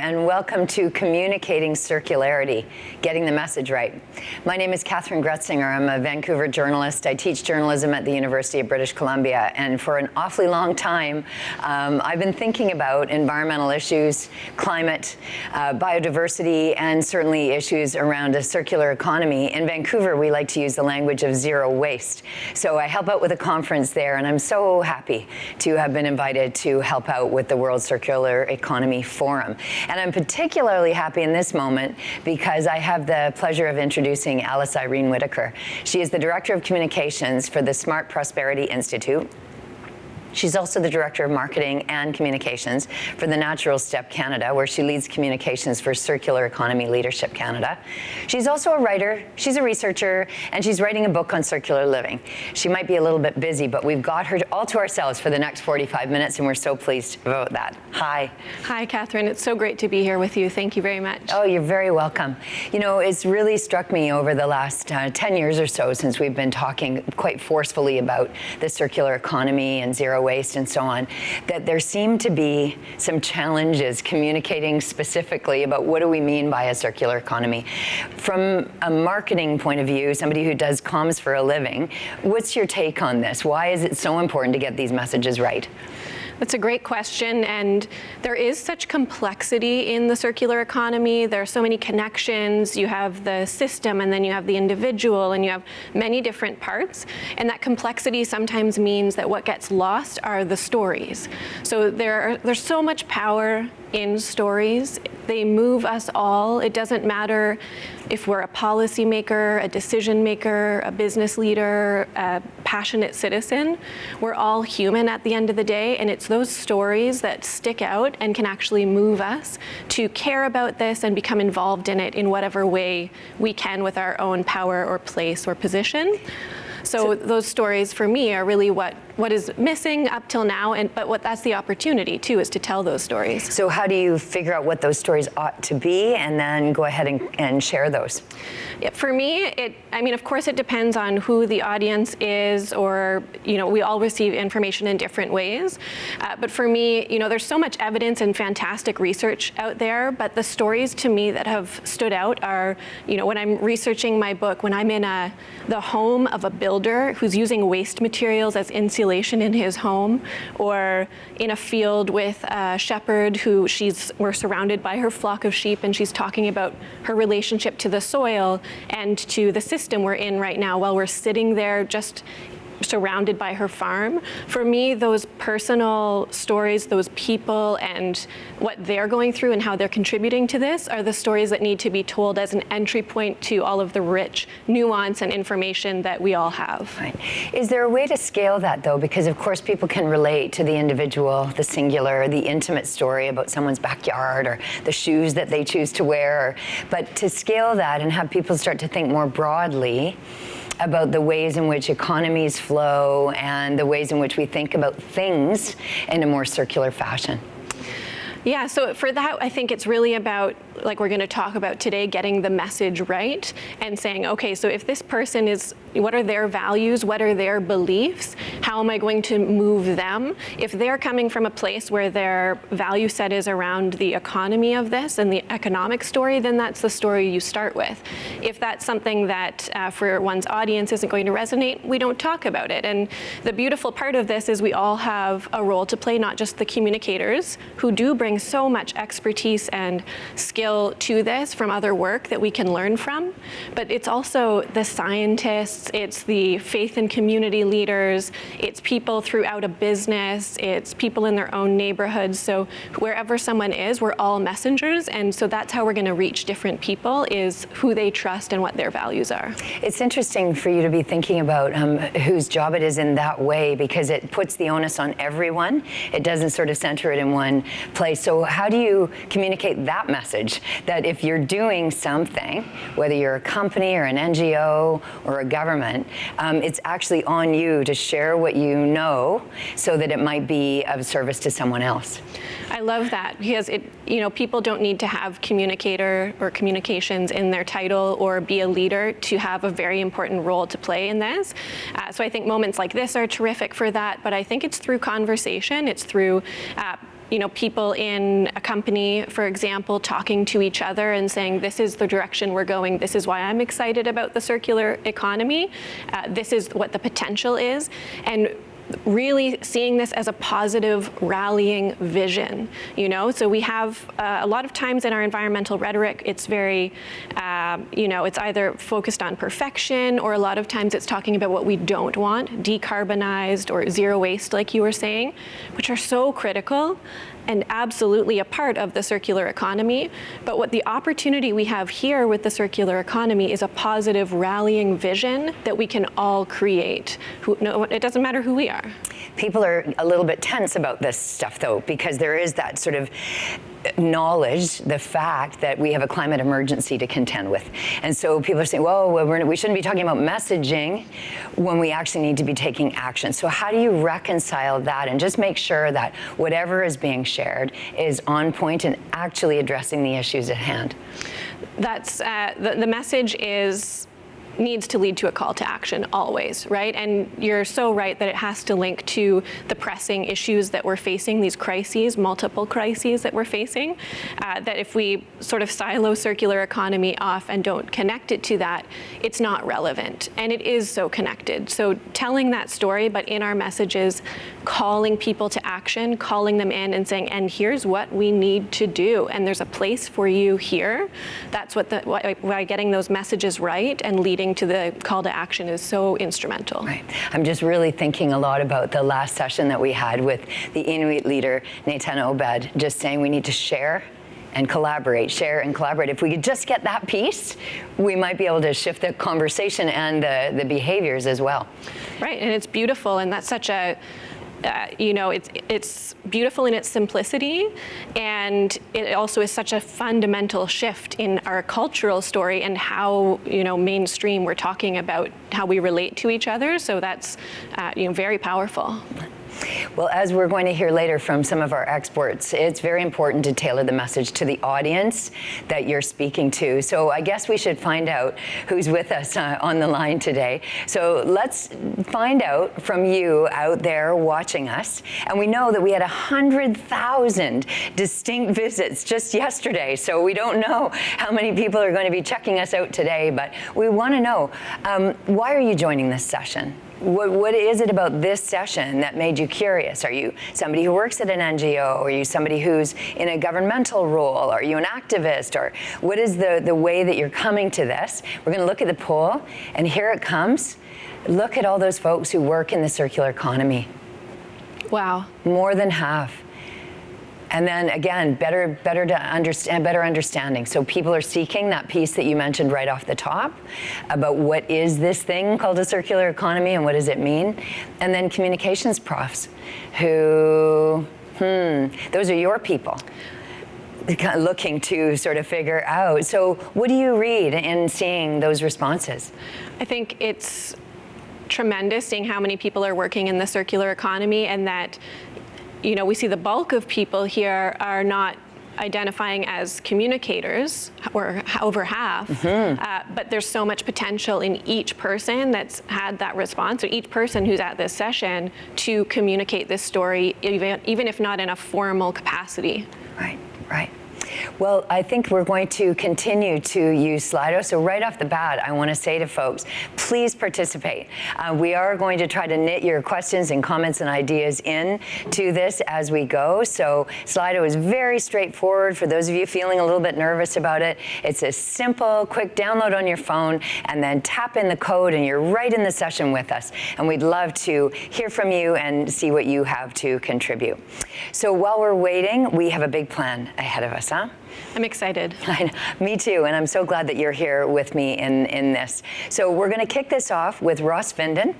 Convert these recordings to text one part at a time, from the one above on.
And welcome to Communicating Circularity, Getting the Message Right. My name is Kathryn Gretsinger. I'm a Vancouver journalist. I teach journalism at the University of British Columbia, and for an awfully long time, um, I've been thinking about environmental issues, climate, uh, biodiversity, and certainly issues around a circular economy. In Vancouver, we like to use the language of zero waste. So I help out with a conference there, and I'm so happy to have been invited to help out with the World Circular Economy Forum. And I'm particularly happy in this moment because I have the pleasure of introducing Alice Irene Whitaker. She is the Director of Communications for the Smart Prosperity Institute. She's also the Director of Marketing and Communications for the Natural Step Canada, where she leads communications for Circular Economy Leadership Canada. She's also a writer, she's a researcher, and she's writing a book on circular living. She might be a little bit busy, but we've got her all to ourselves for the next 45 minutes, and we're so pleased about that. Hi. Hi, Kathryn. It's so great to be here with you. Thank you very much. Oh, you're very welcome. You know, it's really struck me over the last uh, 10 years or so since we've been talking quite forcefully about the circular economy and zero waste and so on, that there seem to be some challenges communicating specifically about what do we mean by a circular economy. From a marketing point of view, somebody who does comms for a living, what's your take on this? Why is it so important to get these messages right? That's a great question, and there is such complexity in the circular economy. There are so many connections. You have the system, and then you have the individual, and you have many different parts. And that complexity sometimes means that what gets lost are the stories. So there are, there's so much power in stories. They move us all. It doesn't matter if we're a policymaker, a decision maker, a business leader, a passionate citizen. We're all human at the end of the day, and it's those stories that stick out and can actually move us to care about this and become involved in it in whatever way we can with our own power or place or position. So, so those stories for me are really what what is missing up till now, and but what that's the opportunity too is to tell those stories. So how do you figure out what those stories ought to be, and then go ahead and, and share those? Yeah, for me, it I mean, of course, it depends on who the audience is, or you know, we all receive information in different ways. Uh, but for me, you know, there's so much evidence and fantastic research out there. But the stories to me that have stood out are, you know, when I'm researching my book, when I'm in a the home of a builder who's using waste materials as insulation isolation in his home or in a field with a shepherd who she's, we're surrounded by her flock of sheep and she's talking about her relationship to the soil and to the system we're in right now while we're sitting there just surrounded by her farm. For me, those personal stories, those people and what they're going through and how they're contributing to this are the stories that need to be told as an entry point to all of the rich nuance and information that we all have. Right. Is there a way to scale that though? Because of course people can relate to the individual, the singular, the intimate story about someone's backyard or the shoes that they choose to wear. But to scale that and have people start to think more broadly, about the ways in which economies flow and the ways in which we think about things in a more circular fashion. Yeah, so for that, I think it's really about like we're going to talk about today, getting the message right and saying, okay, so if this person is, what are their values? What are their beliefs? How am I going to move them? If they're coming from a place where their value set is around the economy of this and the economic story, then that's the story you start with. If that's something that uh, for one's audience isn't going to resonate, we don't talk about it. And the beautiful part of this is we all have a role to play, not just the communicators who do bring so much expertise and skill skill to this from other work that we can learn from, but it's also the scientists, it's the faith and community leaders, it's people throughout a business, it's people in their own neighborhoods. So wherever someone is, we're all messengers, and so that's how we're going to reach different people is who they trust and what their values are. It's interesting for you to be thinking about um, whose job it is in that way because it puts the onus on everyone. It doesn't sort of center it in one place. So how do you communicate that message that if you're doing something, whether you're a company or an NGO or a government, um, it's actually on you to share what you know so that it might be of service to someone else. I love that because it, you know, people don't need to have communicator or communications in their title or be a leader to have a very important role to play in this. Uh, so I think moments like this are terrific for that, but I think it's through conversation, it's through uh, you know, people in a company, for example, talking to each other and saying, this is the direction we're going, this is why I'm excited about the circular economy, uh, this is what the potential is, and really seeing this as a positive rallying vision, you know? So we have uh, a lot of times in our environmental rhetoric, it's very, uh, you know, it's either focused on perfection or a lot of times it's talking about what we don't want, decarbonized or zero waste, like you were saying, which are so critical and absolutely a part of the circular economy. But what the opportunity we have here with the circular economy is a positive rallying vision that we can all create. Who, no, it doesn't matter who we are. People are a little bit tense about this stuff though, because there is that sort of knowledge the fact that we have a climate emergency to contend with. And so people are saying, well, we shouldn't be talking about messaging when we actually need to be taking action. So how do you reconcile that and just make sure that whatever is being shared is on point and actually addressing the issues at hand? That's, uh, the, the message is needs to lead to a call to action always, right? And you're so right that it has to link to the pressing issues that we're facing, these crises, multiple crises that we're facing, uh, that if we sort of silo circular economy off and don't connect it to that, it's not relevant. And it is so connected. So telling that story, but in our messages, calling people to action, calling them in and saying, and here's what we need to do. And there's a place for you here. That's what the, why getting those messages right and leading to the call to action is so instrumental. Right. I'm just really thinking a lot about the last session that we had with the Inuit leader, Nathan Obed, just saying we need to share and collaborate, share and collaborate. If we could just get that piece, we might be able to shift the conversation and the, the behaviors as well. Right, and it's beautiful, and that's such a uh, you know, it's, it's beautiful in its simplicity, and it also is such a fundamental shift in our cultural story and how, you know, mainstream we're talking about how we relate to each other. So that's, uh, you know, very powerful. Well, as we're going to hear later from some of our experts, it's very important to tailor the message to the audience that you're speaking to. So I guess we should find out who's with us uh, on the line today. So let's find out from you out there watching us. And we know that we had 100,000 distinct visits just yesterday. So we don't know how many people are going to be checking us out today, but we want to know, um, why are you joining this session? What, what is it about this session that made you curious? Are you somebody who works at an NGO? Are you somebody who's in a governmental role? Are you an activist? Or what is the, the way that you're coming to this? We're going to look at the poll, and here it comes. Look at all those folks who work in the circular economy. Wow. More than half. And then again, better, better to understand, better understanding. So people are seeking that piece that you mentioned right off the top about what is this thing called a circular economy and what does it mean? And then communications profs who, hmm, those are your people looking to sort of figure out. So what do you read in seeing those responses? I think it's tremendous seeing how many people are working in the circular economy and that you know, we see the bulk of people here are not identifying as communicators, or over half, mm -hmm. uh, but there's so much potential in each person that's had that response, or each person who's at this session to communicate this story, even, even if not in a formal capacity. Right, right. Well, I think we're going to continue to use Slido. So right off the bat, I want to say to folks, please participate. Uh, we are going to try to knit your questions and comments and ideas in to this as we go. So Slido is very straightforward for those of you feeling a little bit nervous about it. It's a simple, quick download on your phone and then tap in the code and you're right in the session with us. And we'd love to hear from you and see what you have to contribute. So while we're waiting, we have a big plan ahead of us, huh? Да. I'm excited. me too, and I'm so glad that you're here with me in, in this. So we're going to kick this off with Ross Findon.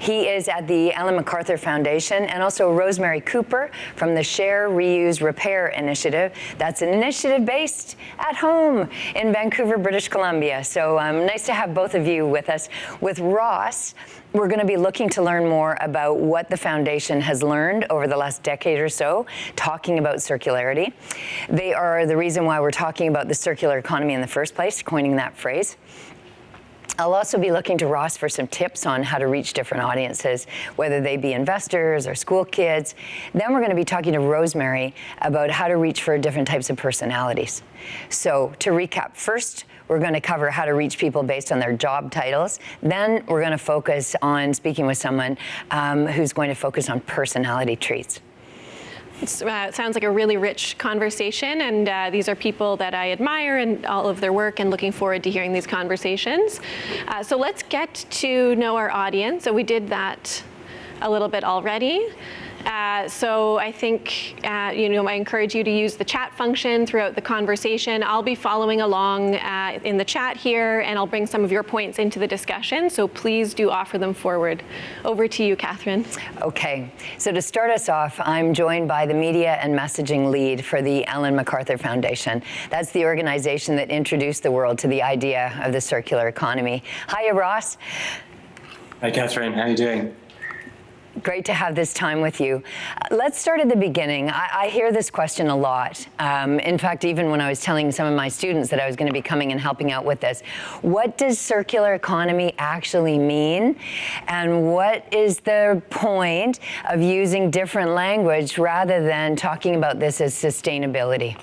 He is at the Ellen MacArthur Foundation, and also Rosemary Cooper from the Share, Reuse, Repair Initiative. That's an initiative based at home in Vancouver, British Columbia. So um, nice to have both of you with us. With Ross, we're going to be looking to learn more about what the foundation has learned over the last decade or so, talking about circularity. They are the reason why we're talking about the circular economy in the first place, coining that phrase. I'll also be looking to Ross for some tips on how to reach different audiences, whether they be investors or school kids. Then we're going to be talking to Rosemary about how to reach for different types of personalities. So to recap, first, we're going to cover how to reach people based on their job titles. Then we're going to focus on speaking with someone um, who's going to focus on personality traits. Uh, it sounds like a really rich conversation, and uh, these are people that I admire and all of their work, and looking forward to hearing these conversations. Uh, so let's get to know our audience. So we did that a little bit already. Uh, so I think, uh, you know, I encourage you to use the chat function throughout the conversation. I'll be following along uh, in the chat here, and I'll bring some of your points into the discussion. So please do offer them forward. Over to you, Kathryn. Okay. So to start us off, I'm joined by the media and messaging lead for the Ellen MacArthur Foundation. That's the organization that introduced the world to the idea of the circular economy. Hiya, Ross. Hi, Kathryn. How are you doing? Great to have this time with you. Uh, let's start at the beginning. I, I hear this question a lot. Um, in fact, even when I was telling some of my students that I was going to be coming and helping out with this, what does circular economy actually mean? And what is the point of using different language rather than talking about this as sustainability?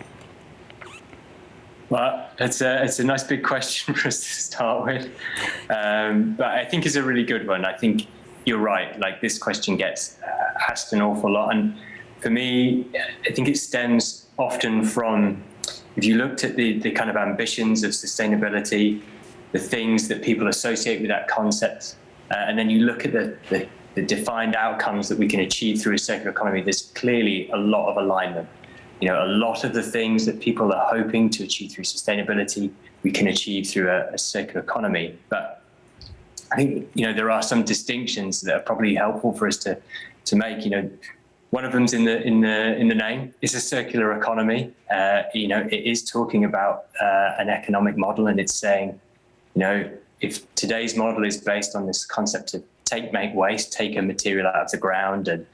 Well, it's a, it's a nice big question for us to start with. Um, but I think it's a really good one. I think you're right. Like this question gets uh, asked an awful lot, and for me, I think it stems often from if you looked at the the kind of ambitions of sustainability, the things that people associate with that concept, uh, and then you look at the, the the defined outcomes that we can achieve through a circular economy. There's clearly a lot of alignment. You know, a lot of the things that people are hoping to achieve through sustainability, we can achieve through a, a circular economy, but I think you know there are some distinctions that are probably helpful for us to to make. You know, one of them's in the in the in the name. It's a circular economy. Uh, you know, it is talking about uh, an economic model, and it's saying, you know, if today's model is based on this concept of take, make, waste, take a material out of the ground and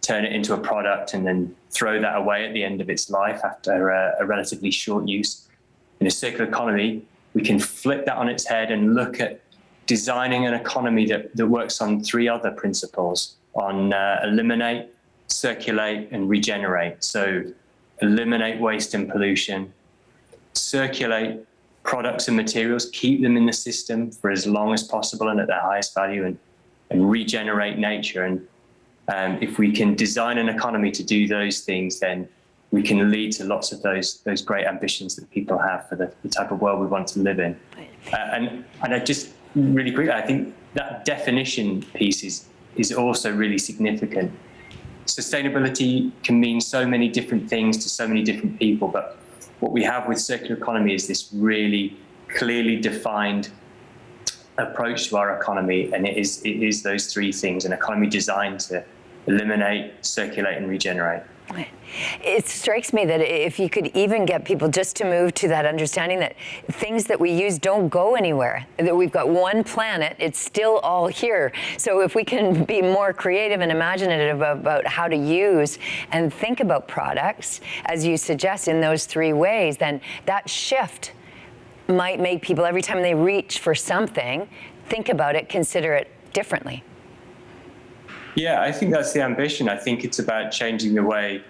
turn it into a product, and then throw that away at the end of its life after a, a relatively short use. In a circular economy, we can flip that on its head and look at designing an economy that, that works on three other principles on uh, eliminate, circulate, and regenerate. So eliminate waste and pollution, circulate products and materials, keep them in the system for as long as possible and at their highest value, and, and regenerate nature. And um, if we can design an economy to do those things, then we can lead to lots of those those great ambitions that people have for the, the type of world we want to live in. Uh, and and I just really quickly, I think that definition piece is, is also really significant. Sustainability can mean so many different things to so many different people, but what we have with circular economy is this really clearly defined approach to our economy, and it is, it is those three things, an economy designed to eliminate, circulate, and regenerate. It strikes me that if you could even get people just to move to that understanding that things that we use don't go anywhere, that we've got one planet, it's still all here. So if we can be more creative and imaginative about how to use and think about products, as you suggest, in those three ways, then that shift might make people, every time they reach for something, think about it, consider it differently. Yeah, I think that's the ambition. I think it's about changing the way,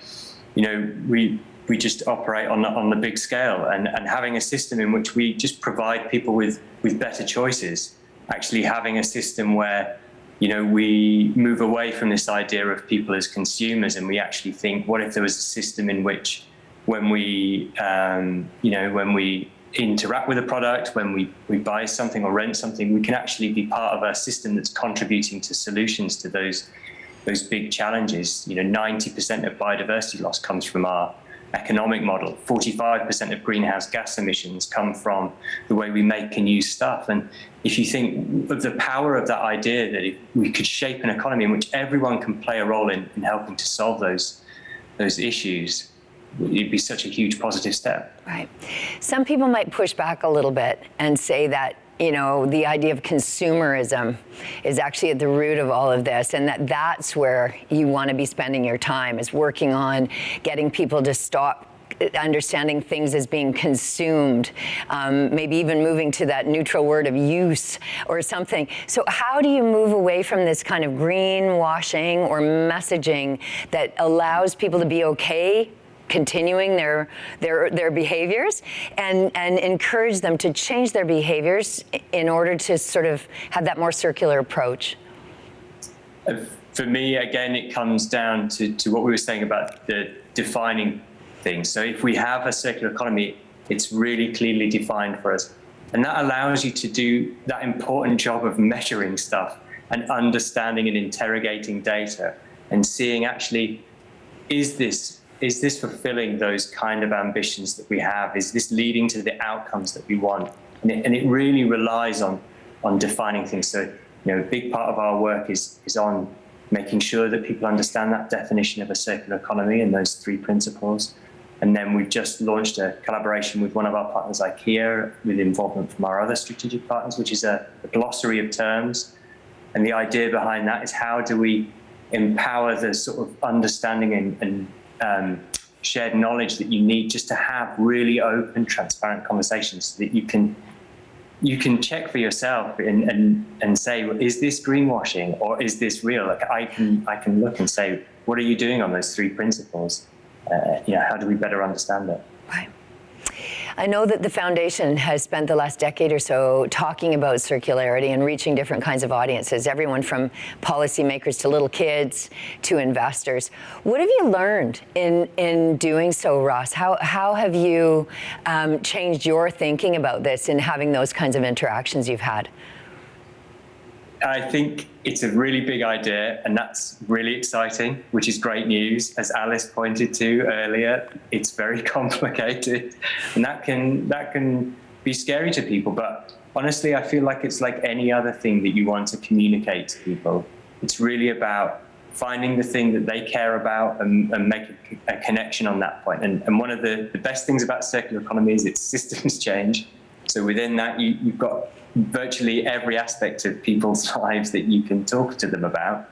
you know, we we just operate on the, on the big scale and, and having a system in which we just provide people with, with better choices. Actually having a system where, you know, we move away from this idea of people as consumers and we actually think, what if there was a system in which when we, um, you know, when we interact with a product, when we, we buy something or rent something, we can actually be part of a system that's contributing to solutions to those those big challenges. You know, 90% of biodiversity loss comes from our economic model. 45% of greenhouse gas emissions come from the way we make and use stuff. And if you think of the power of that idea that we could shape an economy in which everyone can play a role in, in helping to solve those, those issues, it'd be such a huge positive step. Right. Some people might push back a little bit and say that you know, the idea of consumerism is actually at the root of all of this, and that that's where you want to be spending your time is working on getting people to stop understanding things as being consumed, um, maybe even moving to that neutral word of use or something. So how do you move away from this kind of greenwashing or messaging that allows people to be okay continuing their their their behaviors and and encourage them to change their behaviors in order to sort of have that more circular approach. For me again it comes down to, to what we were saying about the defining things. So if we have a circular economy it's really clearly defined for us. And that allows you to do that important job of measuring stuff and understanding and interrogating data and seeing actually is this is this fulfilling those kind of ambitions that we have? Is this leading to the outcomes that we want? And it, and it really relies on, on defining things. So, you know, a big part of our work is, is on making sure that people understand that definition of a circular economy and those three principles. And then we've just launched a collaboration with one of our partners, IKEA, with involvement from our other strategic partners, which is a, a glossary of terms. And the idea behind that is how do we empower the sort of understanding and, and um, shared knowledge that you need just to have really open, transparent conversations so that you can you can check for yourself and, and, and say, well, is this greenwashing or is this real? Like I can I can look and say, what are you doing on those three principles? Uh, you know, how do we better understand it? Right. I know that the foundation has spent the last decade or so talking about circularity and reaching different kinds of audiences, everyone from policymakers to little kids to investors. What have you learned in, in doing so, Ross? How, how have you um, changed your thinking about this in having those kinds of interactions you've had? I think it's a really big idea, and that's really exciting, which is great news. As Alice pointed to earlier, it's very complicated, and that can that can be scary to people. But honestly, I feel like it's like any other thing that you want to communicate to people. It's really about finding the thing that they care about and, and make a, a, connection on that point. And, and one of the, the best things about circular economy is its systems change. So within that, you, you've got virtually every aspect of people's lives that you can talk to them about.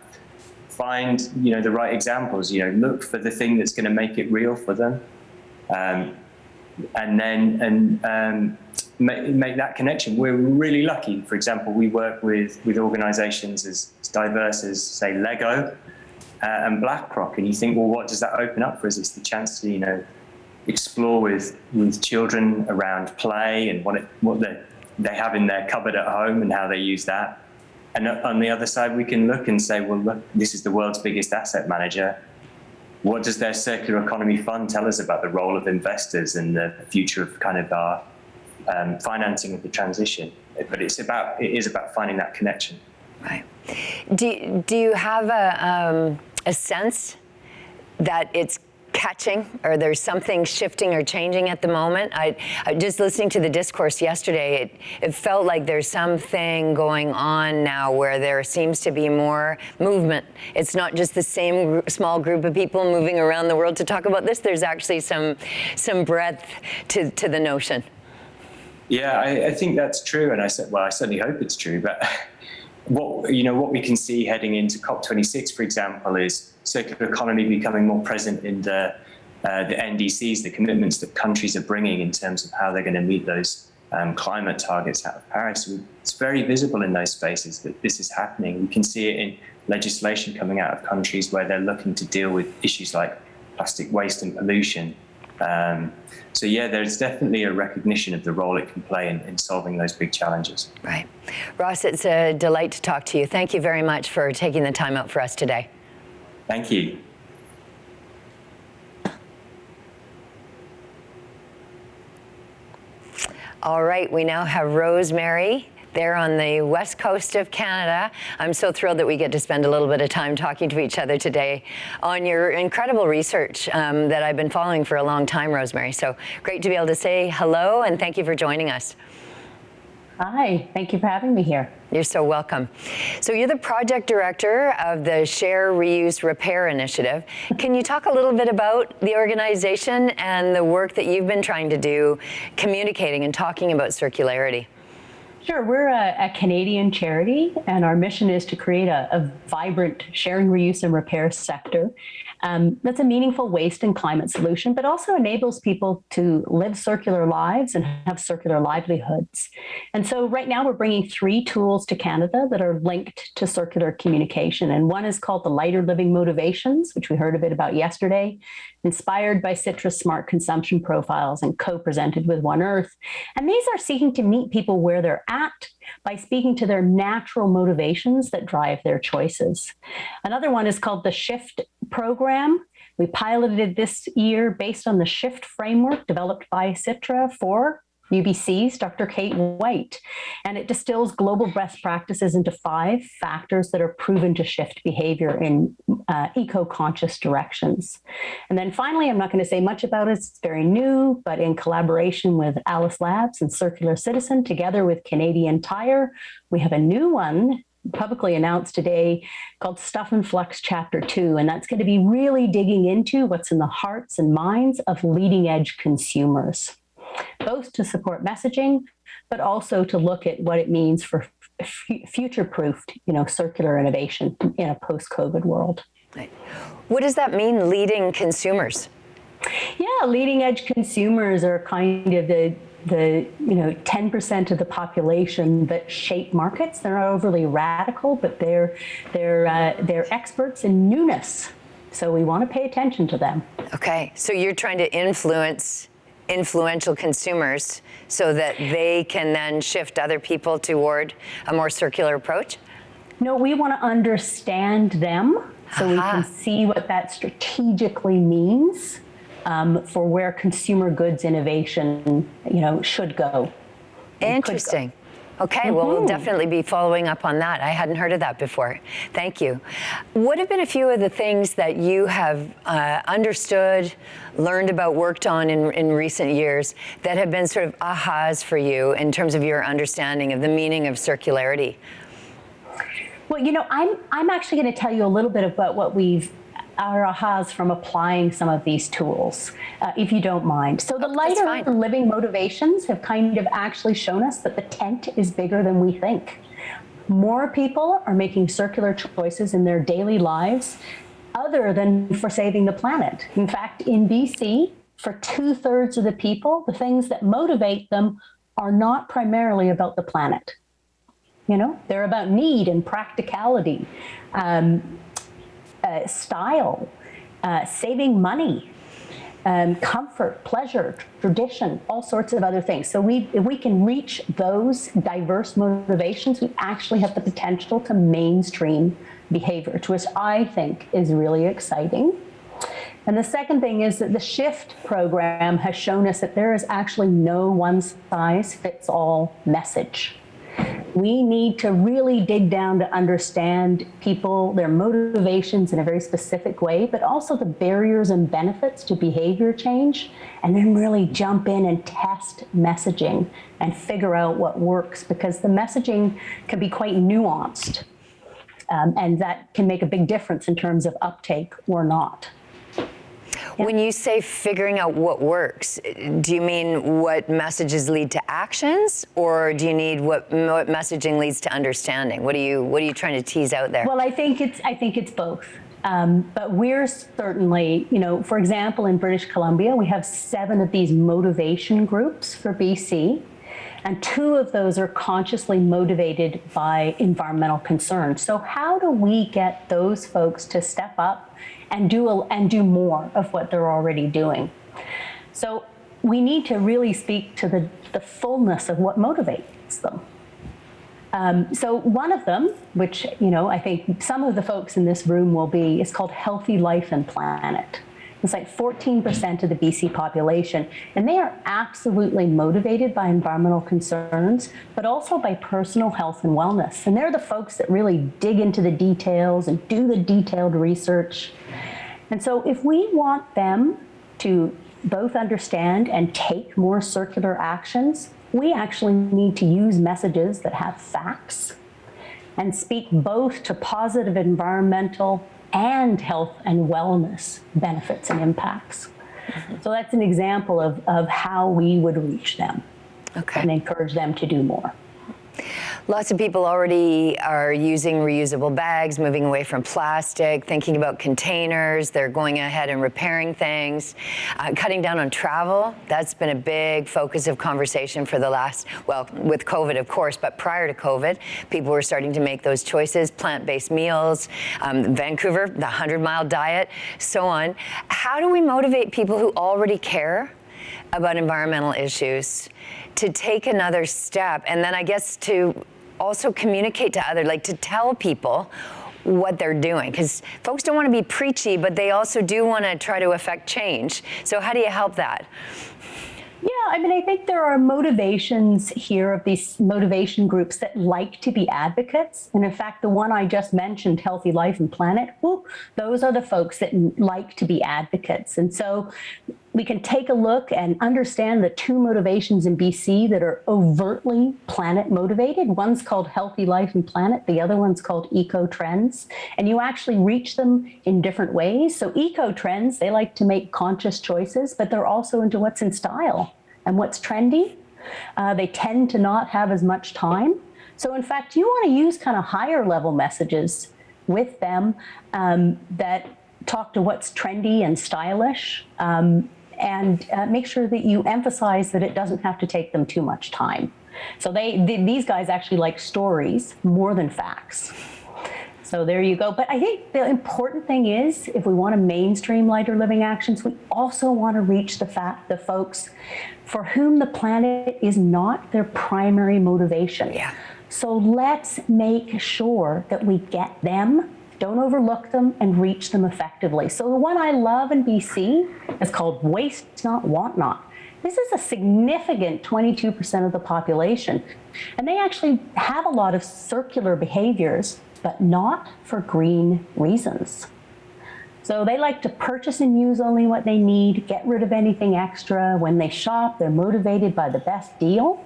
Find, you know, the right examples. You know, look for the thing that's going to make it real for them, um, and then and um, make, make that connection. We're really lucky. For example, we work with with organisations as, as diverse as say Lego uh, and BlackRock, and you think, well, what does that open up for us? It's the chance to, you know, explore with with children around play and what it what the they have in their cupboard at home and how they use that. And on the other side, we can look and say, well, look, this is the world's biggest asset manager. What does their circular economy fund tell us about the role of investors and the future of kind of our um, financing of the transition? But it's about, it is about finding that connection. Right. Do, do you have a, um, a sense that it's catching or there's something shifting or changing at the moment. I, I just listening to the discourse yesterday, it, it felt like there's something going on now where there seems to be more movement. It's not just the same gr small group of people moving around the world to talk about this. There's actually some, some breadth to, to the notion. Yeah, I, I think that's true. And I said, well, I certainly hope it's true. But what, you know, what we can see heading into COP26, for example, is circular economy becoming more present in the, uh, the NDCs, the commitments that countries are bringing in terms of how they're going to meet those um, climate targets out of Paris. It's very visible in those spaces that this is happening. We can see it in legislation coming out of countries where they're looking to deal with issues like plastic waste and pollution. Um, so yeah, there's definitely a recognition of the role it can play in, in, solving those big challenges. Right. Ross, it's a delight to talk to you. Thank you very much for taking the time out for us today. Thank you. All right, we now have Rosemary there on the west coast of Canada. I'm so thrilled that we get to spend a little bit of time talking to each other today on your incredible research um, that I've been following for a long time, Rosemary. So great to be able to say hello and thank you for joining us. Hi, thank you for having me here. You're so welcome. So you're the project director of the Share, Reuse, Repair initiative. Can you talk a little bit about the organization and the work that you've been trying to do communicating and talking about circularity? Sure, we're a, a Canadian charity and our mission is to create a, a vibrant sharing, reuse and repair sector Um, that's a meaningful waste and climate solution, but also enables people to live circular lives and have circular livelihoods. And so right now we're bringing three tools to Canada that are linked to circular communication. And one is called the Lighter Living Motivations, which we heard a bit about yesterday, inspired by Sitra's Smart Consumption Profiles and co-presented with One Earth. And these are seeking to meet people where they're at by speaking to their natural motivations that drive their choices. Another one is called the Shift Program. We piloted this year based on the SHIFT framework developed by Citra for UBC's Dr. Kate White, and it distills global best practices into five factors that are proven to shift behavior in uh, eco-conscious directions. And then finally, I'm not going to say much about it, it's very new, but in collaboration with Alice Labs and Circular Citizen, together with Canadian Tire, we have a new one publicly announced today called Stuff and Flux Chapter 2. And that's going to be really digging into what's in the hearts and minds of leading edge consumers both to support messaging, but also to look at what it means for future-proofed, you know, circular innovation in a post-COVID world. What does that mean, leading consumers? Yeah, leading edge consumers are kind of the the you know 10% of the population that shape markets. They're not overly radical, but they're they're uh, they're experts in newness. So we want to pay attention to them. Okay, so you're trying to influence influential consumers so that they can then shift other people toward a more circular approach? No, we want to understand them so Aha. we can see what that strategically means um, for where consumer goods innovation, you know, should go. Interesting. Okay, mm -hmm. well, we'll mm-hmm. definitely be following up on that. I hadn't heard of that before. Thank you. What have been a few of the things that you have uh, understood, learned about, worked on in, in recent years that have been sort of ahas for you in terms of your understanding of the meaning of circularity? Well, you know, I'm, I'm actually going to tell you a little bit about what we've our ahas from applying some of these tools, uh, if you don't mind. So the lighter living motivations have kind of actually shown us that the tent is bigger than we think. More people are making circular choices in their daily lives other than for saving the planet. In fact, in BC, for two thirds of the people, the things that motivate them are not primarily about the planet. You know, they're about need and practicality. Um, uh, style, uh, saving money, um, comfort, pleasure, tradition, all sorts of other things. So we, if we can reach those diverse motivations, we actually have the potential to mainstream behavior, which I think is really exciting. And the second thing is that the SHIFT program has shown us that there is actually no one size fits all message we need to really dig down to understand people, their motivations in a very specific way, but also the barriers and benefits to behavior change, and then really jump in and test messaging and figure out what works because the messaging can be quite nuanced. Um, and that can make a big difference in terms of uptake or not. When you say figuring out what works, do you mean what messages lead to actions, or do you need what, what messaging leads to understanding? What are you What are you trying to tease out there? Well, I think it's I think it's both. Um, but we're certainly, you know, for example, in British Columbia, we have seven of these motivation groups for BC. And two of those are consciously motivated by environmental concerns. So how do we get those folks to step up and do, a, and do more of what they're already doing. So we need to really speak to the, the fullness of what motivates them. Um, so one of them, which you know, I think some of the folks in this room will be, is called Healthy Life and Planet. It's like 14% of the BC population, and they are absolutely motivated by environmental concerns, but also by personal health and wellness. And they're the folks that really dig into the details and do the detailed research. And so if we want them to both understand and take more circular actions, we actually need to use messages that have facts and speak both to positive environmental and health and wellness benefits and impacts. Mm-hmm. So that's an example of, of how we would reach them okay. and encourage them to do more. Lots of people already are using reusable bags, moving away from plastic, thinking about containers. They're going ahead and repairing things, uh, cutting down on travel. That's been a big focus of conversation for the last, well, with COVID, of course, but prior to COVID, people were starting to make those choices, plant-based meals, um, Vancouver, the 100-mile diet, so on. How do we motivate people who already care about environmental issues to take another step and then I guess to also communicate to other, like to tell people what they're doing because folks don't want to be preachy but they also do want to try to affect change so how do you help that yeah, I mean, I think there are motivations here of these motivation groups that like to be advocates. And in fact, the one I just mentioned, Healthy Life and Planet, whoop, those are the folks that like to be advocates. And so we can take a look and understand the two motivations in BC that are overtly planet motivated. One's called Healthy Life and Planet, the other one's called Eco Trends. And you actually reach them in different ways. So Eco Trends, they like to make conscious choices, but they're also into what's in style and what's trendy. Uh, they tend to not have as much time. So in fact, you want to use kind of higher level messages with them um, that talk to what's trendy and stylish. Um, and uh, make sure that you emphasize that it doesn't have to take them too much time. So they, these guys actually like stories more than facts. So there you go. But I think the important thing is if we want to mainstream lighter living actions, we also want to reach the fact the folks for whom the planet is not their primary motivation. Yeah. So let's make sure that we get them don't overlook them and reach them effectively. So the one I love in BC is called Waste Not, Want Not. This is a significant 22% of the population. And they actually have a lot of circular behaviors, but not for green reasons. So they like to purchase and use only what they need, get rid of anything extra. When they shop, they're motivated by the best deal.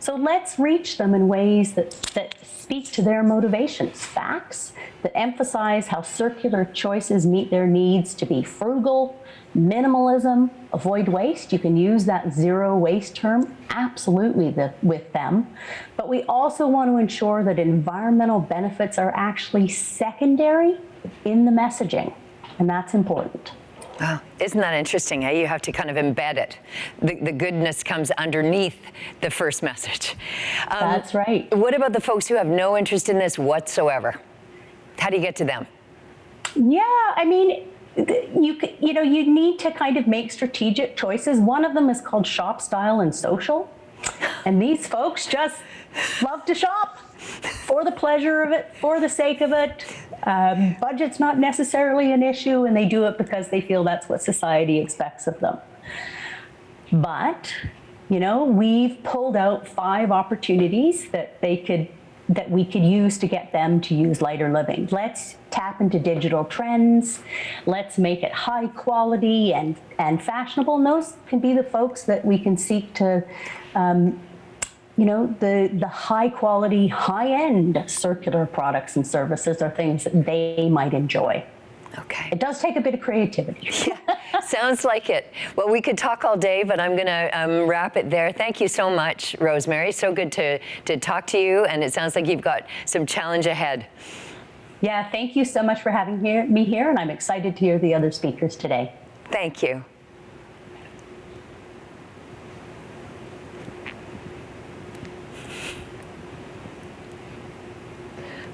So let's reach them in ways that, that speak to their motivations, facts that emphasize how circular choices meet their needs to be frugal, minimalism, avoid waste. You can use that zero waste term absolutely the, with them. But we also want to ensure that environmental benefits are actually secondary in the messaging, and that's important. Oh, isn't that interesting? Eh? You have to kind of embed it. The, the goodness comes underneath the first message. Um, That's right. What about the folks who have no interest in this whatsoever? How do you get to them? Yeah, I mean, you you know you need to kind of make strategic choices. One of them is called shop style and social, and these folks just love to shop for the pleasure of it, for the sake of it. Um, budget's not necessarily an issue, and they do it because they feel that's what society expects of them. But, you know, we've pulled out five opportunities that they could that we could use to get them to use lighter living. Let's tap into digital trends. Let's make it high quality and, and fashionable. And those can be the folks that we can seek to um, you know, the, the high quality, high end circular products and services are things that they might enjoy. Okay. It does take a bit of creativity. yeah, sounds like it. Well, we could talk all day, but I'm going to um, wrap it there. Thank you so much, Rosemary. So good to, to talk to you, and it sounds like you've got some challenge ahead. Yeah, thank you so much for having here, me here, and I'm excited to hear the other speakers today. Thank you.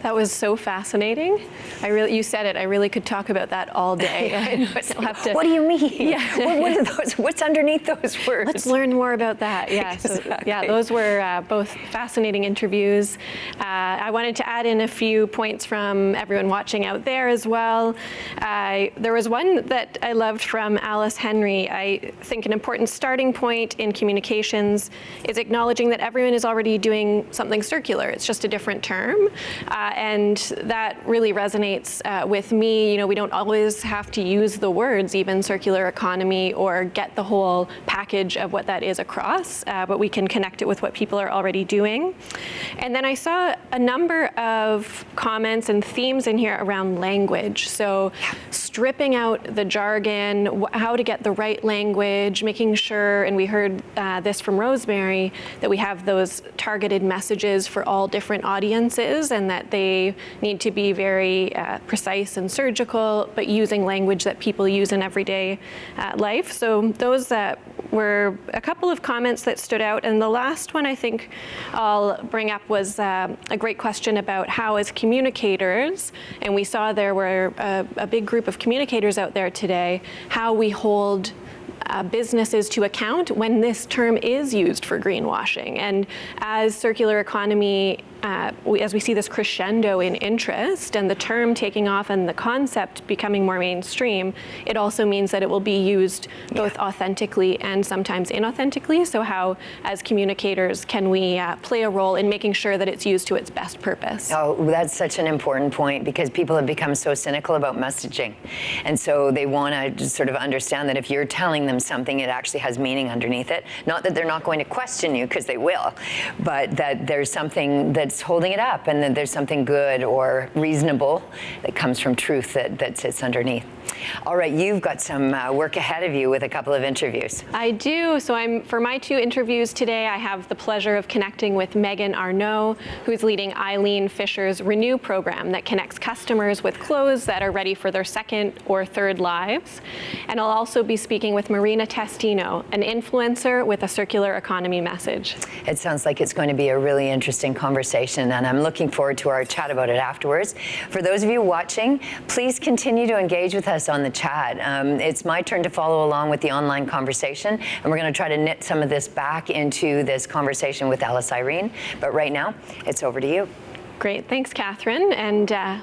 That was so fascinating. I really, you said it. I really could talk about that all day. to, what do you mean? Yeah. what, what, are those? What's underneath those words? Let's learn more about that. Yeah. Exactly. So, yeah. Those were uh, both fascinating interviews. Uh, I wanted to add in a few points from everyone watching out there as well. Uh, there was one that I loved from Alice Henry. I think an important starting point in communications is acknowledging that everyone is already doing something circular. It's just a different term. Uh, and that really resonates uh, with me. You know, we don't always have to use the words, even circular economy, or get the whole package of what that is across, uh, but we can connect it with what people are already doing. And then I saw a number of comments and themes in here around language. So stripping out the jargon, how to get the right language, making sure, and we heard uh, this from Rosemary, that we have those targeted messages for all different audiences and that they need to be very uh, precise and surgical, but using language that people use in everyday uh, life. So those that were a couple of comments that stood out. And the last one I think I'll bring up was uh, a great question about how as communicators, and we saw there were a, a big group of communicators out there today, how we hold uh, businesses to account when this term is used for greenwashing. And as circular economy uh, we, as we see this crescendo in interest and the term taking off and the concept becoming more mainstream, it also means that it will be used both yeah. authentically and sometimes inauthentically. So how, as communicators, can we uh, play a role in making sure that it's used to its best purpose? Oh, that's such an important point because people have become so cynical about messaging. And so they want to sort of understand that if you're telling them something, it actually has meaning underneath it. Not that they're not going to question you, because they will, but that there's something that's holding it up and that there's something good or reasonable that comes from truth that, that sits underneath. All right, you've got some uh, work ahead of you with a couple of interviews. I do. So I'm for my two interviews today, I have the pleasure of connecting with Megan Arnault, who's leading Eileen Fisher's Renew program that connects customers with clothes that are ready for their second or third lives. And I'll also be speaking with Marina Testino, an influencer with a circular economy message. It sounds like it's going to be a really interesting conversation, and I'm looking forward to our chat about it afterwards. For those of you watching, please continue to engage with us on the chat. Um, it's my turn to follow along with the online conversation, and we're going to try to knit some of this back into this conversation with Alice Irene. But right now, it's over to you. Great. Thanks, Kathryn. And uh,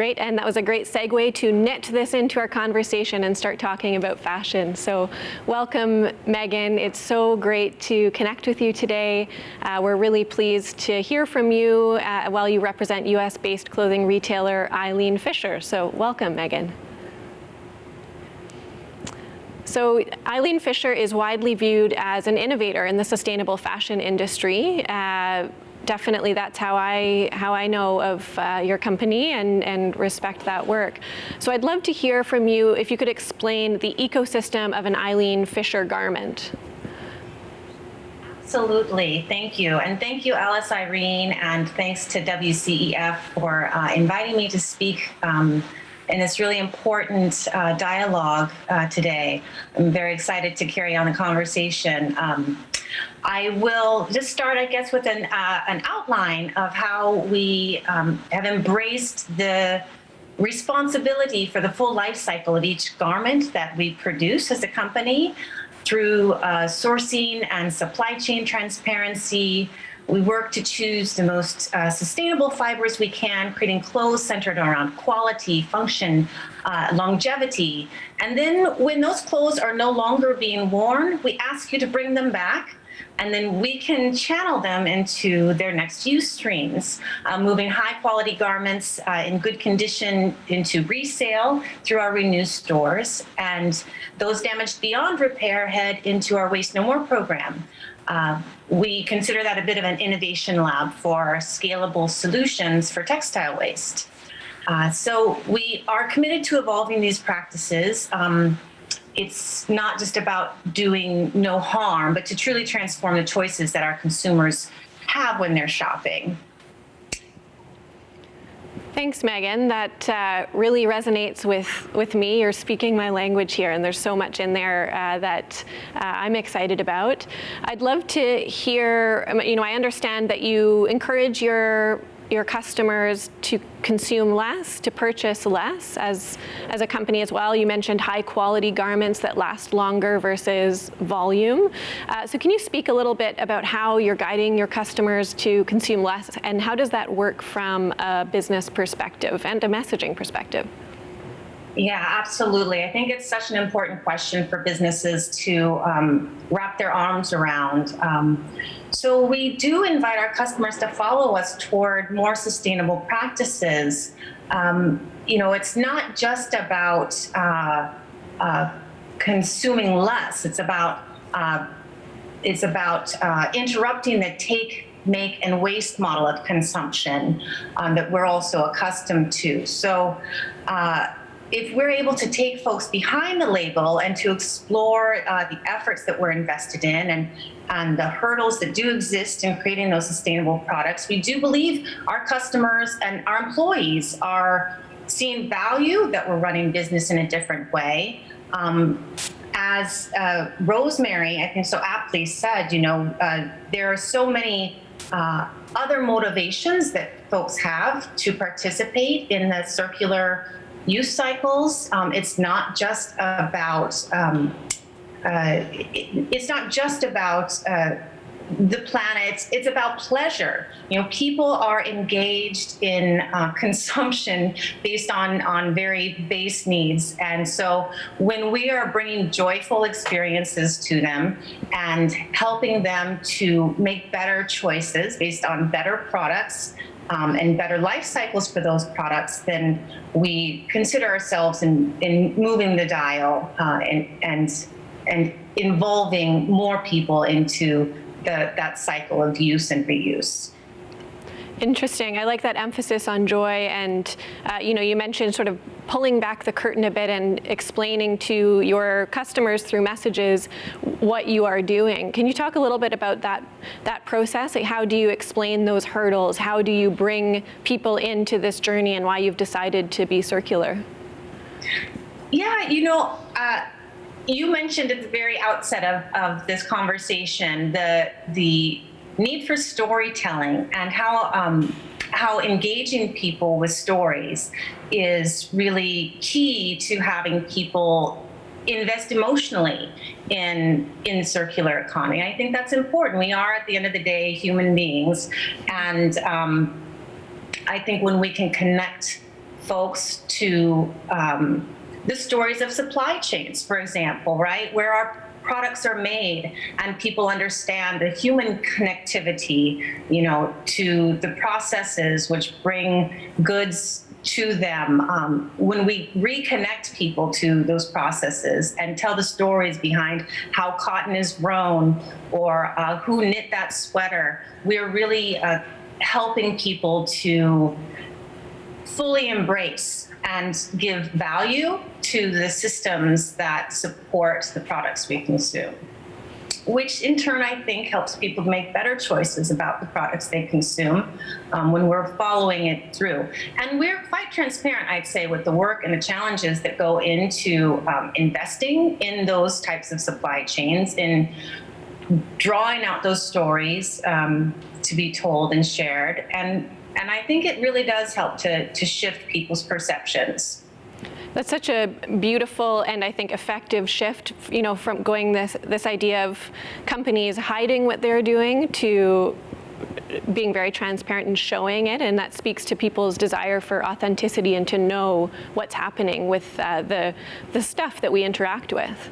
Great, and that was a great segue to knit this into our conversation and start talking about fashion. So welcome, Megan. It's so great to connect with you today. Uh, we're really pleased to hear from you uh, while you represent US-based clothing retailer Eileen Fisher. So welcome, Megan. So Eileen Fisher is widely viewed as an innovator in the sustainable fashion industry. Uh, definitely that's how I how I know of uh, your company and and respect that work. So I'd love to hear from you if you could explain the ecosystem of an Eileen Fisher garment. Absolutely, thank you. And thank you, Alice Irene, and thanks to WCEF for uh, inviting me to speak um, in this really important uh, dialogue uh, today. I'm very excited to carry on the conversation. Um, I will just start, I guess, with an, uh, an outline of how we um, have embraced the responsibility for the full life cycle of each garment that we produce as a company through uh, sourcing and supply chain transparency. We work to choose the most uh, sustainable fibers we can, creating clothes centered around quality, function, uh, longevity. And then when those clothes are no longer being worn, we ask you to bring them back and then we can channel them into their next use streams, uh, moving high quality garments uh, in good condition into resale through our Renew stores, and those damaged beyond repair head into our Waste No More program. Uh, we consider that a bit of an innovation lab for scalable solutions for textile waste. Uh, so we are committed to evolving these practices. Um, it's not just about doing no harm, but to truly transform the choices that our consumers have when they're shopping. Thanks, Megan. That uh, really resonates with, with me. You're speaking my language here, and there's so much in there uh, that uh, I'm excited about. I'd love to hear, um, you know, I understand that you encourage your your customers to consume less, to purchase less as, as a company as well. You mentioned high quality garments that last longer versus volume. Uh, so can you speak a little bit about how you're guiding your customers to consume less and how does that work from a business perspective and a messaging perspective? Yeah, absolutely. I think it's such an important question for businesses to um, wrap their arms around. Um, so we do invite our customers to follow us toward more sustainable practices. Um, you know, it's not just about uh, uh, consuming less. It's about uh, it's about uh, interrupting the take, make, and waste model of consumption um, that we're also accustomed to. So uh, if we're able to take folks behind the label and to explore uh, the efforts that we're invested in and, and the hurdles that do exist in creating those sustainable products, we do believe our customers and our employees are seeing value that we're running business in a different way. Um, as uh, Rosemary, I think so aptly said, you know, uh, there are so many uh, other motivations that folks have to participate in the circular use cycles. Um, it's not just about um, uh, it, it's not just about uh, the planet. It's about pleasure. You know, people are engaged in uh, consumption based on on very base needs, and so when we are bringing joyful experiences to them and helping them to make better choices based on better products um, and better life cycles for those products, then we consider ourselves in, in moving the dial uh, and, and, and involving more people into the, that cycle of use and reuse. Interesting. I like that emphasis on joy. And, uh, you know, you mentioned sort of pulling back the curtain a bit and explaining to your customers through messages what you are doing. Can you talk a little bit about that, that process? Like how do you explain those hurdles? How do you bring people into this journey and why you've decided to be circular? Yeah, you know, uh, you mentioned at the very outset of, of this conversation the the need for storytelling and how um, how engaging people with stories is really key to having people invest emotionally in in circular economy. I think that's important. We are at the end of the day human beings, and um, I think when we can connect folks to um, the stories of supply chains, for example, right, where our products are made and people understand the human connectivity, you know, to the processes which bring goods to them. Um, when we reconnect people to those processes and tell the stories behind how cotton is grown or uh, who knit that sweater, we're really uh, helping people to fully embrace and give value to the systems that support the products we consume which in turn I think helps people make better choices about the products they consume um, when we're following it through. And we're quite transparent, I'd say, with the work and the challenges that go into um, investing in those types of supply chains, in drawing out those stories um, to be told and shared, and and I think it really does help to, to shift people's perceptions. That's such a beautiful and I think effective shift, you know, from going this this idea of companies hiding what they're doing to being very transparent and showing it, and that speaks to people's desire for authenticity and to know what's happening with uh, the the stuff that we interact with.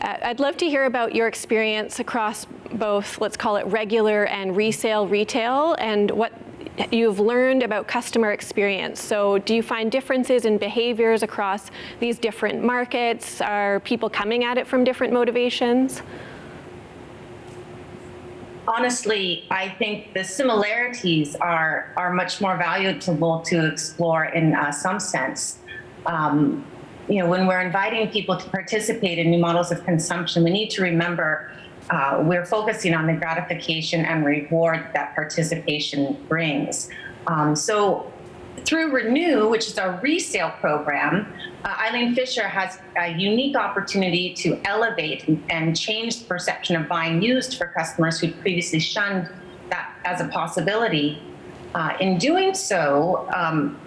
Uh, I'd love to hear about your experience across both, let's call it regular and resale retail, and what you've learned about customer experience. So do you find differences in behaviors across these different markets? Are people coming at it from different motivations? Honestly, I think the similarities are, are much more valuable to explore in uh, some sense. Um, you know, when we're inviting people to participate in new models of consumption, we need to remember uh, we're focusing on the gratification and reward that participation brings. Um, so through Renew, which is our resale program, uh, Eileen Fisher has a unique opportunity to elevate and change the perception of buying used for customers who previously shunned that as a possibility. Uh, in doing so, um,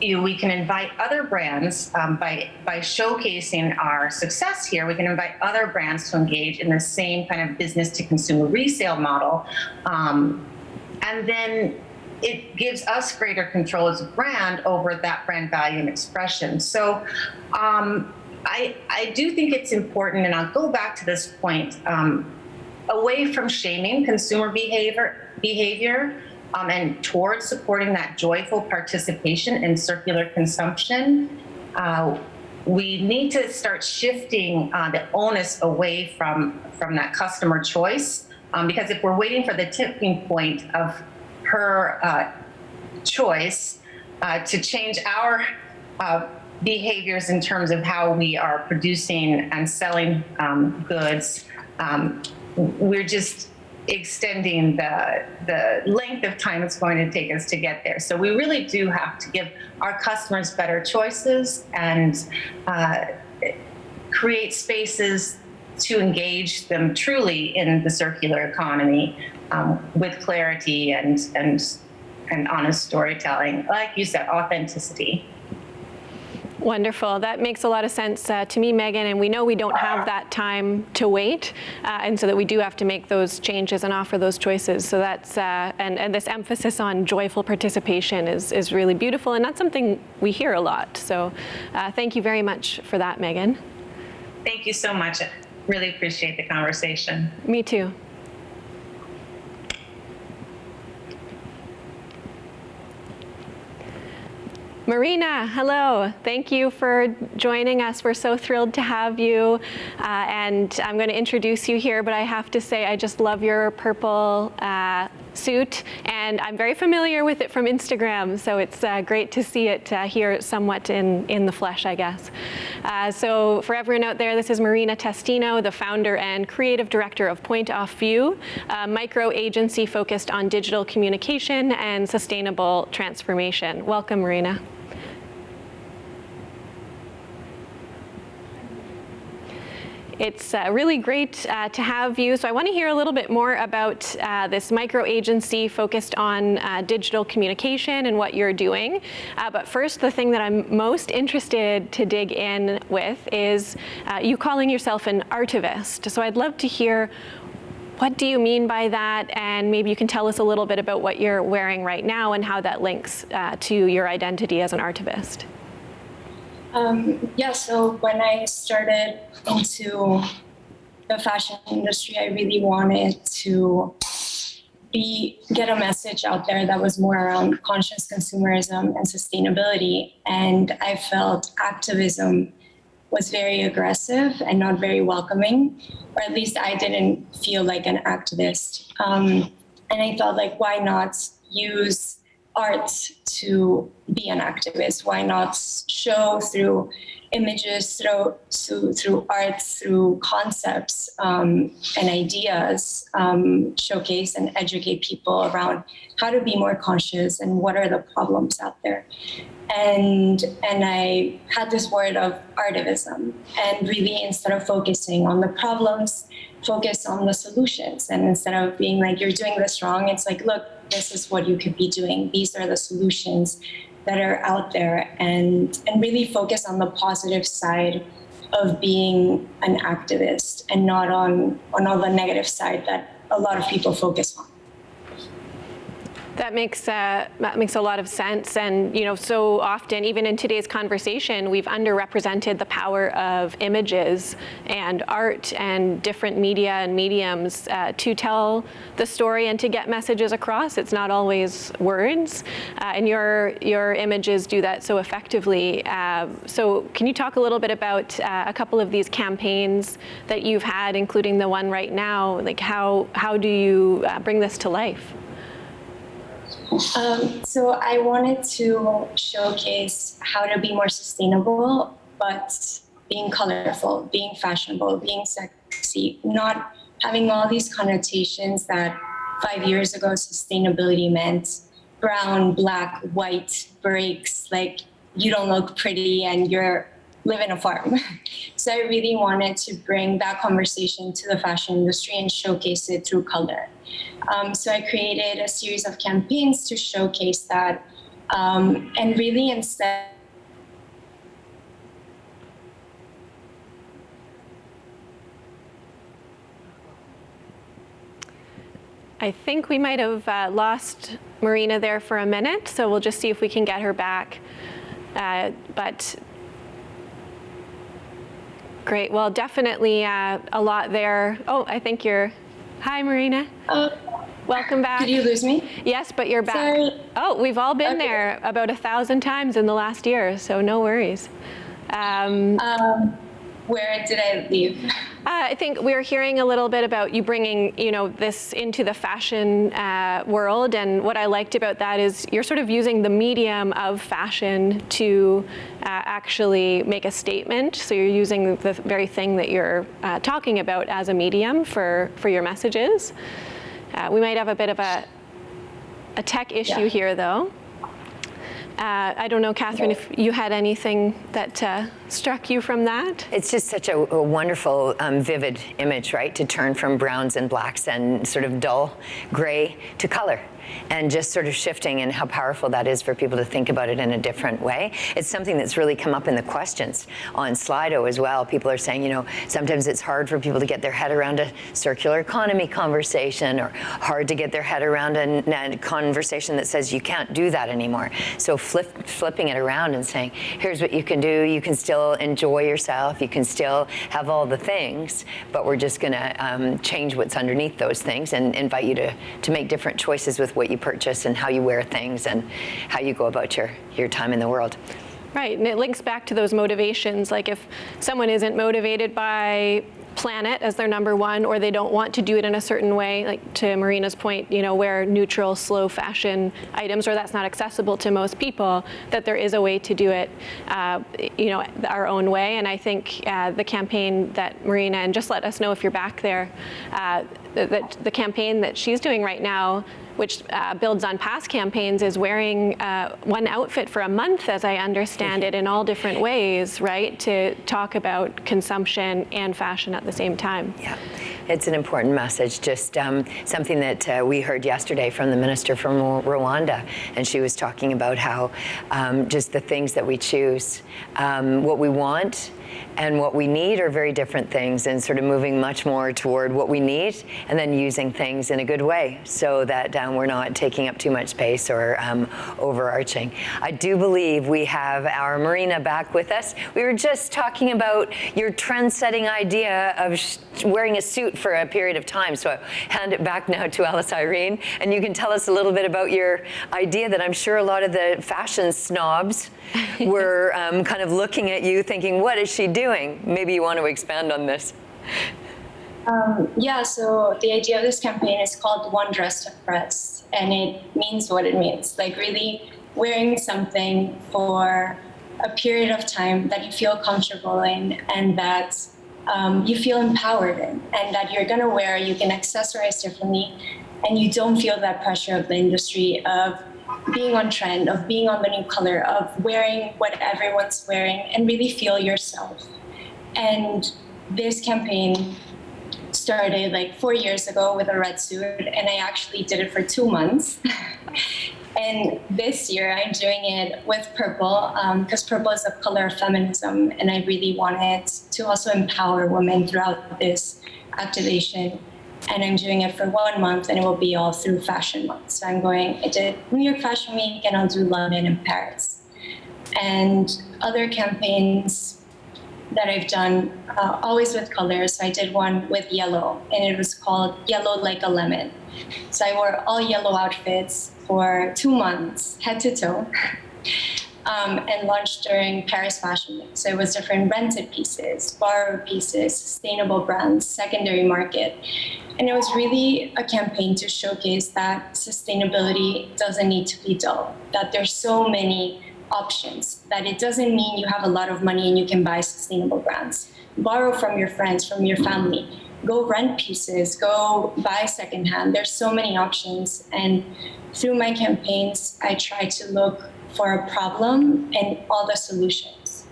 you, we can invite other brands um, by by showcasing our success here. We can invite other brands to engage in the same kind of business to consumer resale model, um, and then it gives us greater control as a brand over that brand value and expression. So um, I, I do think it's important, and I'll go back to this point, um, away from shaming consumer behavior, behavior um, and towards supporting that joyful participation in circular consumption. Uh, we need to start shifting uh, the onus away from, from that customer choice. Um, because if we're waiting for the tipping point of her uh, choice uh, to change our uh, behaviors in terms of how we are producing and selling um, goods, um, we're just extending the, the length of time it's going to take us to get there. So we really do have to give our customers better choices and uh, create spaces to engage them truly in the circular economy um, with clarity and, and, and honest storytelling. Like you said, authenticity. Wonderful. That makes a lot of sense uh, to me, Megan. And we know we don't have that time to wait, uh, and so that we do have to make those changes and offer those choices. So that's uh, and and this emphasis on joyful participation is is really beautiful, and that's something we hear a lot. So uh, thank you very much for that, Megan. Thank you so much. Really appreciate the conversation. Me too. Marina, hello. Thank you for joining us. We're so thrilled to have you. Uh, and I'm going to introduce you here, but I have to say I just love your purple uh, suit. And I'm very familiar with it from Instagram, so it's uh, great to see it uh, here somewhat in, in the flesh, I guess. Uh, so for everyone out there, this is Marina Testino, the founder and creative director of Point Off View, a micro agency focused on digital communication and sustainable transformation. Welcome, Marina. It's uh, really great uh, to have you. So I want to hear a little bit more about uh, this micro agency focused on uh, digital communication and what you're doing. Uh, but first, the thing that I'm most interested to dig in with is uh, you calling yourself an artivist. So I'd love to hear what do you mean by that? And maybe you can tell us a little bit about what you're wearing right now and how that links to your identity as an artivist. Um, yeah, so when I started into the fashion industry, I really wanted to be get a message out there that was more around conscious consumerism and sustainability. And I felt activism was very aggressive and not very welcoming, or at least I didn't feel like an activist. Um, and I felt like, why not use art to be an activist? Why not show through images, through, through, through art, through concepts um, and ideas, um, showcase and educate people around how to be more conscious and what are the problems out there. And, and I had this word of artivism and really instead of focusing on the problems, focus on the solutions. And instead of being like, you're doing this wrong, it's like, look, this is what you could be doing. These are the solutions that are out there and, and really focus on the positive side of being an activist and not on, on all the negative side that a lot of people focus on. That makes uh, that makes a lot of sense, and you know, so often, even in today's conversation, we've underrepresented the power of images and art and different media and mediums uh, to tell the story and to get messages across. It's not always words, uh, and your your images do that so effectively. Uh, so, can you talk a little bit about uh, a couple of these campaigns that you've had, including the one right now? Like, how how do you uh, bring this to life? Um, so I wanted to showcase how to be more sustainable, but being colorful, being fashionable, being sexy, not having all these connotations that five years ago sustainability meant. Brown, black, white, breaks, like you don't look pretty and you're live in a farm. so I really wanted to bring that conversation to the fashion industry and showcase it through color. Um, so I created a series of campaigns to showcase that um, and really instead I think we might have uh, lost Marina there for a minute, so we'll just see if we can get her back. Uh, but great, well, definitely uh, a lot there. Oh, I think you're, hi Marina. Uh, Welcome back. Did you lose me? Yes, but you're back. Sorry. Oh, we've all been Okay. there about a thousand times in the last year, so no worries. Um, Um, where did I leave? Uh, I think we were hearing a little bit about you bringing, you know, this into the fashion uh, world, and what I liked about that is you're sort of using the medium of fashion to uh, actually make a statement. So you're using the very thing that you're uh, talking about as a medium for for your messages. Uh, we might have a bit of a a tech issue Yeah. here, though. Uh, I don't know, Kathryn, if you had anything that uh, struck you from that. It's just such a, a wonderful, um, vivid image, right? To turn from browns and blacks and sort of dull gray to color. And just sort of shifting and how powerful that is for people to think about it in a different way. It's something that's really come up in the questions on Slido as well. People are saying, you know, sometimes it's hard for people to get their head around a circular economy conversation or hard to get their head around a, a conversation that says you can't do that anymore. So flip, flipping it around and saying, here's what you can do. You can still enjoy yourself. You can still have all the things, but we're just going to um, change what's underneath those things and invite you to, to make different choices with what you purchase and how you wear things and how you go about your, your time in the world. Right, and it links back to those motivations. Like if someone isn't motivated by planet as their number one, or they don't want to do it in a certain way, like to Marina's point, you know, wear neutral, slow fashion items, or that's not accessible to most people, that there is a way to do it, uh, you know, our own way. And I think uh, the campaign that Marina, and just let us know if you're back there, uh, the, the campaign that she's doing right now which uh, builds on past campaigns, is wearing uh, one outfit for a month, as I understand it, in all different ways, right? To talk about consumption and fashion at the same time. Yeah, it's an important message. Just um, something that uh, we heard yesterday from the minister from Rwanda, and she was talking about how um, just the things that we choose, um, what we want, and what we need are very different things and sort of moving much more toward what we need and then using things in a good way so that um, we're not taking up too much space or um, overarching. I do believe we have our Marina back with us. We were just talking about your trend-setting idea of wearing a suit for a period of time. So I hand it back now to Alice Irene and you can tell us a little bit about your idea that I'm sure a lot of the fashion snobs were um, kind of looking at you thinking, what is she doing? Maybe you want to expand on this. Um, yeah, so the idea of this campaign is called One Dress to Press, and it means what it means. Like really wearing something for a period of time that you feel comfortable in and that um, you feel empowered in, and that you're gonna wear, you can accessorize differently, and you don't feel that pressure of the industry of being on trend, of being on the new color, of wearing what everyone's wearing, and really feel yourself. And this campaign started like four years ago with a red suit, and I actually did it for two months. and this year I'm doing it with purple because um, purple is a color of feminism, and I really wanted to also empower women throughout this activation. And I'm doing it for one month, and it will be all through Fashion Month. So I'm going. I did New York Fashion Week, and I'll do London and Paris, and other campaigns that I've done, uh, always with colors. So I did one with yellow, and it was called Yellow Like a Lemon. So I wore all yellow outfits for two months, head to toe, um, and launched during Paris Fashion Week. So it was different rented pieces, borrowed pieces, sustainable brands, secondary market. And it was really a campaign to showcase that sustainability doesn't need to be dull, that there's so many options, that it doesn't mean you have a lot of money and you can buy sustainable brands. Borrow from your friends, from your family. Go rent pieces, go buy secondhand. There's so many options. And through my campaigns, I try to look for a problem and all the solutions.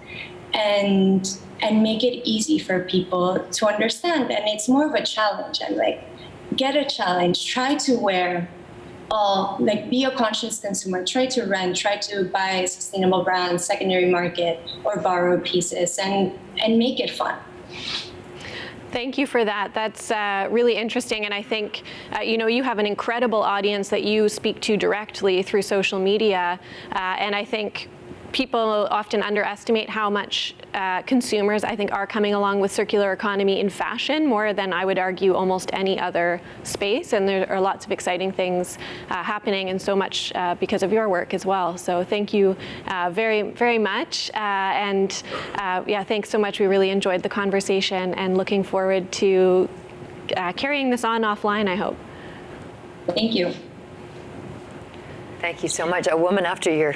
And and make it easy for people to understand. And it's more of a challenge. I'm like, get a challenge, try to wear all like be a conscious consumer try to rent try to buy sustainable brands secondary market or borrow pieces and and make it fun Thank you for that. That's uh, really interesting. And I think, uh, you know, you have an incredible audience that you speak to directly through social media. Uh, and I think people often underestimate how much uh, consumers, I think, are coming along with circular economy in fashion more than I would argue almost any other space. And there are lots of exciting things uh, happening and so much uh, because of your work as well. So thank you uh, very, very much. Uh, and uh, yeah, thanks so much. We really enjoyed the conversation and looking forward to carrying this on offline, I hope. Thank you. Thank you so much. A woman after your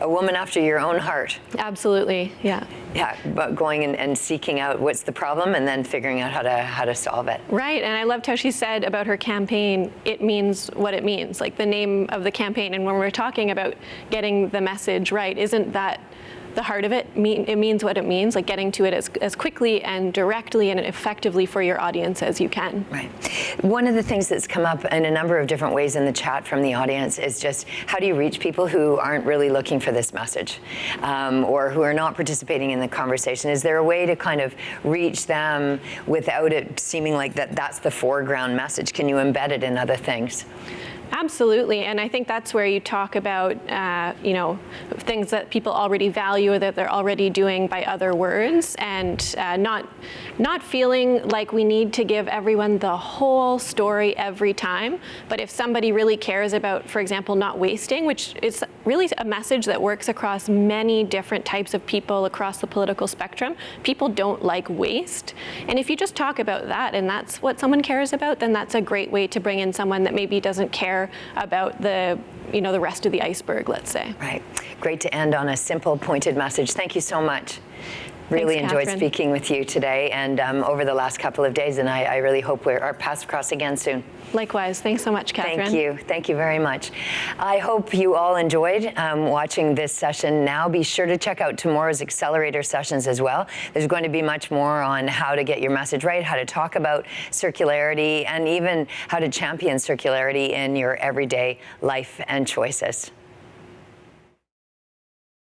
a woman after your own heart. Absolutely, yeah. Yeah, but going and, and, seeking out what's the problem and then figuring out how to how to solve it. Right, and I loved how she said about her campaign, it means what it means, like the name of the campaign. And when we're talking about getting the message right, isn't that the heart of it, mean, it means what it means, like getting to it as, as quickly and directly and effectively for your audience as you can. Right. One of the things that's come up in a number of different ways in the chat from the audience is just how do you reach people who aren't really looking for this message um, or who are not participating in the conversation? Is there a way to kind of reach them without it seeming like that that's the foreground message? Can you embed it in other things? Absolutely, and I think that's where you talk about, uh, you know, things that people already value or that they're already doing by other words, and uh, not, not feeling like we need to give everyone the whole story every time. But if somebody really cares about, for example, not wasting, which is really a message that works across many different types of people across the political spectrum, people don't like waste. And if you just talk about that, and that's what someone cares about, then that's a great way to bring in someone that maybe doesn't care care about the you know the rest of the iceberg, let's say. Right. Great to end on a simple, pointed message. Thank you so much. Really Thanks, enjoyed Kathryn. speaking with you today and um, over the last couple of days, and I, I really hope we're our paths cross again soon. Likewise. Thanks so much, Kathryn. Thank you. Thank you very much. I hope you all enjoyed um, watching this session now. Be sure to check out tomorrow's accelerator sessions as well. There's going to be much more on how to get your message right, how to talk about circularity, and even how to champion circularity in your everyday life and choices.